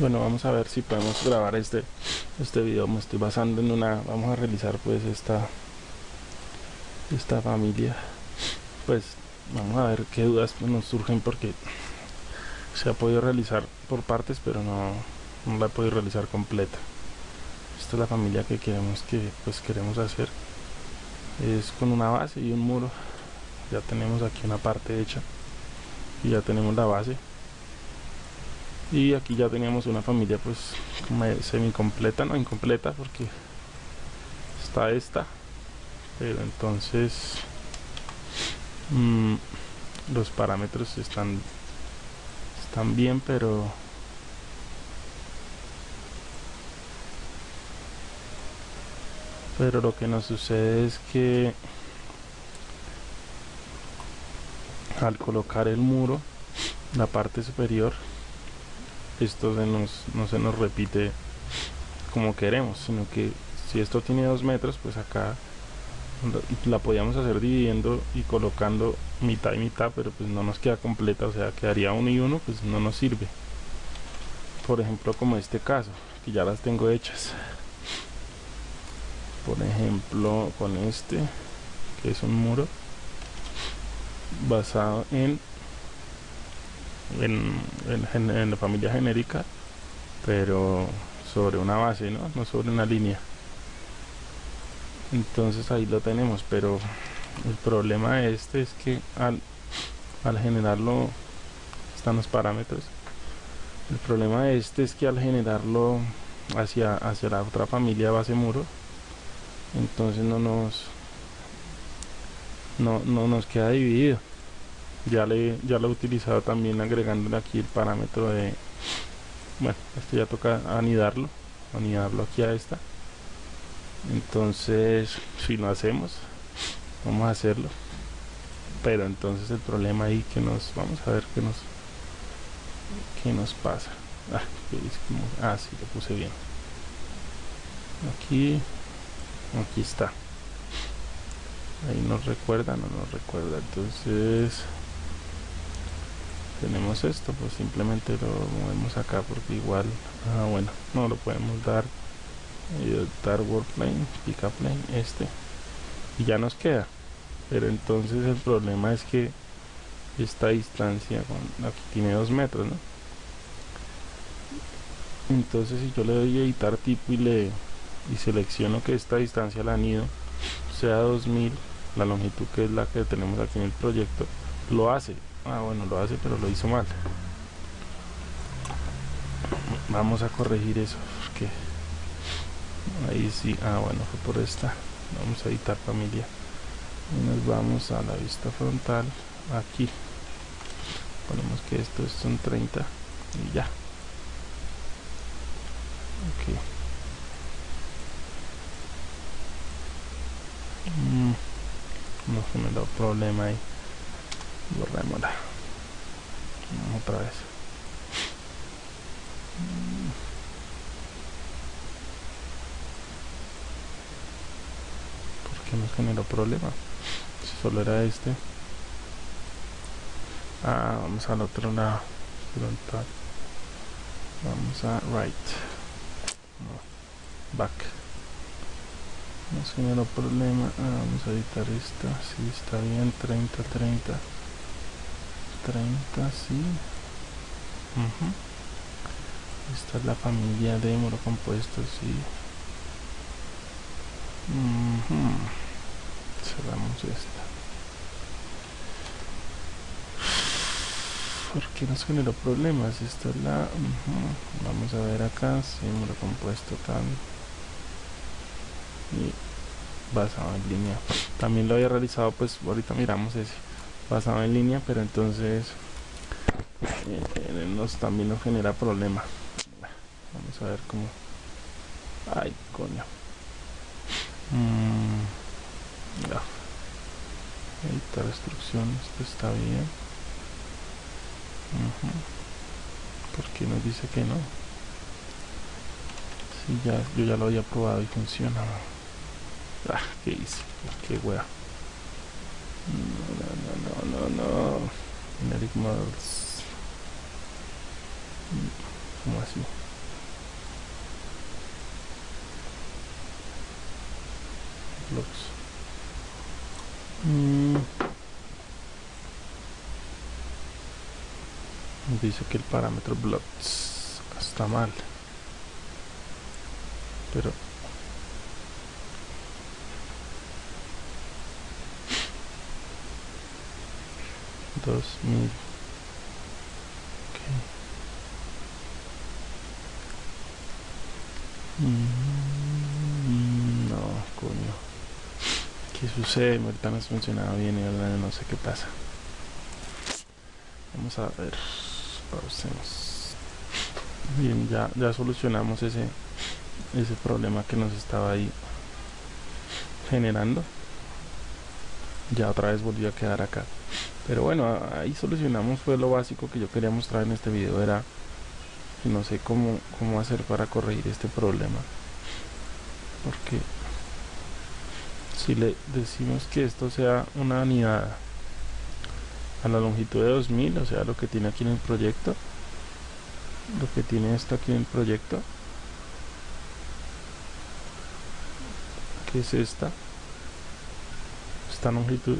bueno vamos a ver si podemos grabar este este video. Me estoy basando en una vamos a realizar pues esta esta familia. Pues vamos a ver qué dudas nos surgen porque se ha podido realizar por partes pero no, no la he podido realizar completa. Esta es la familia que queremos que pues queremos hacer. Es con una base y un muro. Ya tenemos aquí una parte hecha y ya tenemos la base y aquí ya teníamos una familia pues semi completa no incompleta porque está esta. Pero entonces mmm, los parámetros están están bien pero pero lo que nos sucede es que al colocar el muro la parte superior esto se nos, no se nos repite como queremos, sino que si esto tiene dos metros, pues acá la podíamos hacer dividiendo y colocando mitad y mitad, pero pues no nos queda completa, o sea, quedaría uno y uno, pues no nos sirve. Por ejemplo, como este caso, que ya las tengo hechas. Por ejemplo, con este, que es un muro basado en en, la familia genérica, pero sobre una base, ¿no? no sobre una línea. Entonces ahí lo tenemos, pero el problema de este es que al, al generarlo, están los parámetros, el problema de este es que al generarlo hacia, hacia la otra familia base muro, entonces no nos, no, no nos queda dividido ya le ya lo he utilizado también agregándole aquí el parámetro de bueno esto ya toca anidarlo anidarlo aquí a esta. Entonces si lo hacemos vamos a hacerlo. Pero entonces el problema ahí que nos vamos a ver qué nos qué nos pasa. Ah, ah sí lo puse bien. Aquí aquí está. Ahí nos recuerda no nos recuerda. Entonces tenemos esto pues simplemente lo movemos acá porque igual ah bueno no lo podemos dar eh, dar word plane pick up plane este y ya nos queda pero entonces el problema es que esta distancia aquí tiene dos metros ¿no? entonces si yo le doy a editar tipo y le y selecciono que esta distancia la anido sea 2000 la longitud que es la que tenemos aquí en el proyecto lo hace Ah, bueno, lo hace, pero lo hizo mal. Vamos a corregir eso, porque ahí sí, ah, bueno, fue por esta. Vamos a editar familia. Y nos vamos a la vista frontal, aquí. Ponemos que esto son 30 y ya. Ok. Mm, no generó problema ahí borrémosla otra vez. ¿por qué nos generó problema? si solo era este. Ah, vamos al otro lado. Vamos a right. Back. Nos generó problema. Ah, vamos a editar esta. Si está bien. 30 30 30 sí. Esta es la familia de muro compuesto sí. Cerramos esta. ¿por qué nos generó problemas? esta es la vamos a ver acá sí, muro compuesto tal y basado en línea. También lo había realizado pues ahorita miramos ese basado en línea pero entonces eh, nos, también nos genera problema. Vamos a ver cómo. Ay coño. Mm, ya. editar instrucción esto está bien. Porque nos dice que no si ya yo ya lo había probado y funciona. Ah, qué hice qué wea. no, no, no. Generic models. ¿Cómo así? Blocks. Mm. Dice que el parámetro blocks está mal. Pero mil Mm, no, coño. ¿Qué sucede? Ahorita no funcionado bien y ahora no sé qué pasa. Vamos a ver. Pausemos. Bien, ya, ya solucionamos ese, ese problema que nos estaba ahí generando. Ya otra vez volvió a quedar acá. Pero bueno, ahí solucionamos fue lo básico que yo quería mostrar en este video. Era no sé cómo, cómo hacer para corregir este problema porque si le decimos que esto sea una anidada a la longitud de 2000 o sea lo que tiene aquí en el proyecto lo que tiene esto aquí en el proyecto que es esta esta longitud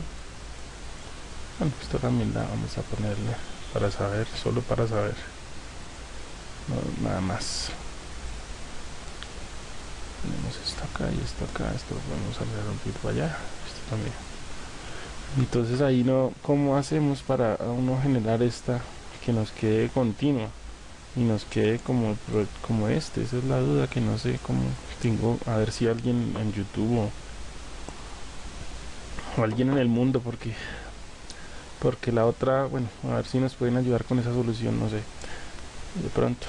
bueno esto también la vamos a ponerle para saber solo para saber. Nada más. Tenemos esto acá y esto acá esto lo podemos un poquito allá esto también. Entonces ahí no cómo hacemos para uno generar esta que nos quede continua y nos quede como como este esa es la duda que no sé cómo tengo a ver si alguien en youtube o, o alguien en el mundo porque porque la otra bueno a ver si nos pueden ayudar con esa solución no sé. De pronto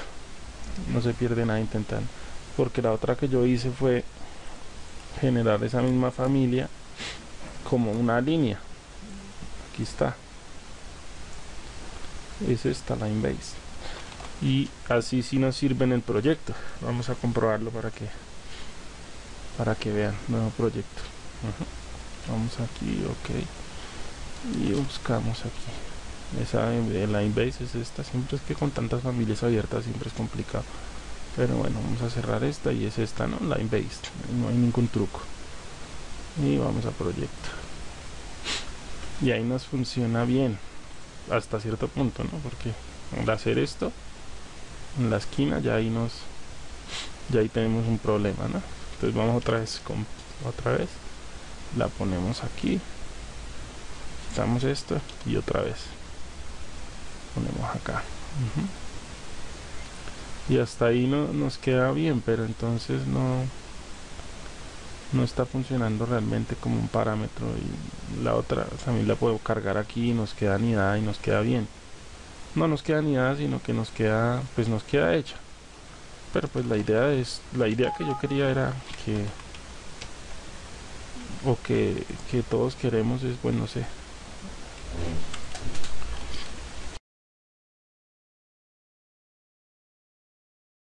no se pierde nada intentando. Porque la otra que yo hice fue generar esa misma familia como una línea. Aquí está. Es esta line base y así sí nos sirve en el proyecto. Vamos a comprobarlo para que para que vean. Nuevo proyecto. Vamos aquí ok y buscamos aquí. Esa line base es esta. Siempre es que con tantas familias abiertas siempre es complicado. Pero bueno vamos a cerrar esta y es esta no line base no hay ningún truco. Y vamos a proyecto. Y ahí nos funciona bien. Hasta cierto punto no porque al hacer esto en la esquina ya ahí nos ya ahí tenemos un problema no entonces vamos otra vez con otra vez. La ponemos aquí quitamos esto y otra vez. Ponemos acá. Y hasta ahí no nos queda bien pero entonces no no está funcionando realmente como un parámetro y la otra también la puedo cargar aquí y nos queda anidada y nos queda bien. No nos queda anidada sino que nos queda pues nos queda hecha. Pero pues la idea es la idea que yo quería era que o que, que todos queremos es bueno no sé Amen.